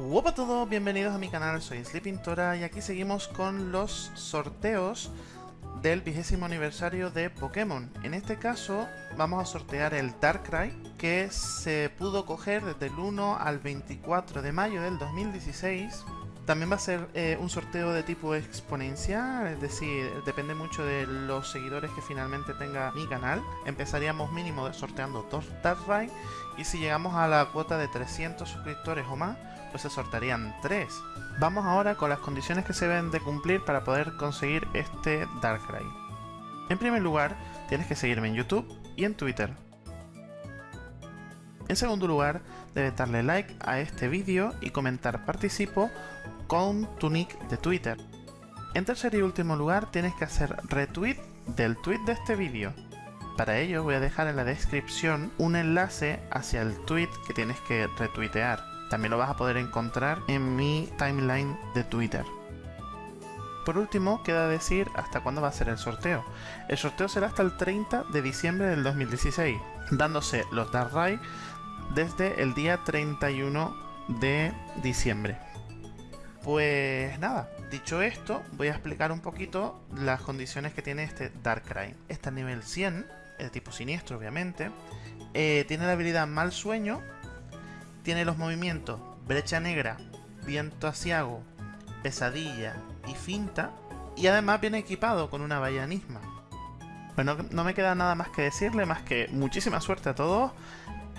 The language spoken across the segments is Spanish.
Hola a todos, bienvenidos a mi canal, soy Sleepintora y aquí seguimos con los sorteos del vigésimo aniversario de Pokémon. En este caso vamos a sortear el Darkrai que se pudo coger desde el 1 al 24 de mayo del 2016 también va a ser eh, un sorteo de tipo exponencial, es decir, depende mucho de los seguidores que finalmente tenga mi canal. Empezaríamos mínimo sorteando dos Darkrai y si llegamos a la cuota de 300 suscriptores o más, pues se sortearían 3. Vamos ahora con las condiciones que se deben de cumplir para poder conseguir este Darkrai. En primer lugar, tienes que seguirme en YouTube y en Twitter. En segundo lugar, debes darle like a este vídeo y comentar participo con tu nick de Twitter. En tercer y último lugar, tienes que hacer retweet del tweet de este vídeo. Para ello voy a dejar en la descripción un enlace hacia el tweet que tienes que retuitear. También lo vas a poder encontrar en mi timeline de Twitter. Por último, queda decir hasta cuándo va a ser el sorteo. El sorteo será hasta el 30 de diciembre del 2016, dándose los Darkrai desde el día 31 de diciembre. Pues nada, dicho esto, voy a explicar un poquito las condiciones que tiene este Darkrai. Está a nivel 100, es de tipo siniestro obviamente, eh, tiene la habilidad Mal Sueño, tiene los movimientos Brecha Negra, Viento Asiago, Pesadilla y Finta, y además viene equipado con una Bayanisma. Bueno, no me queda nada más que decirle, más que muchísima suerte a todos.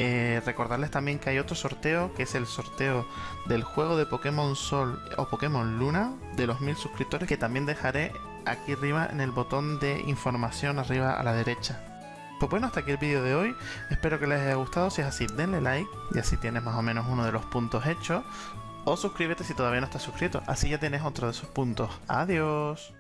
Eh, recordarles también que hay otro sorteo, que es el sorteo del juego de Pokémon Sol o Pokémon Luna de los mil suscriptores, que también dejaré aquí arriba en el botón de información arriba a la derecha. Pues bueno, hasta aquí el vídeo de hoy. Espero que les haya gustado. Si es así, denle like y así tienes más o menos uno de los puntos hechos. O suscríbete si todavía no estás suscrito. Así ya tienes otro de esos puntos. Adiós.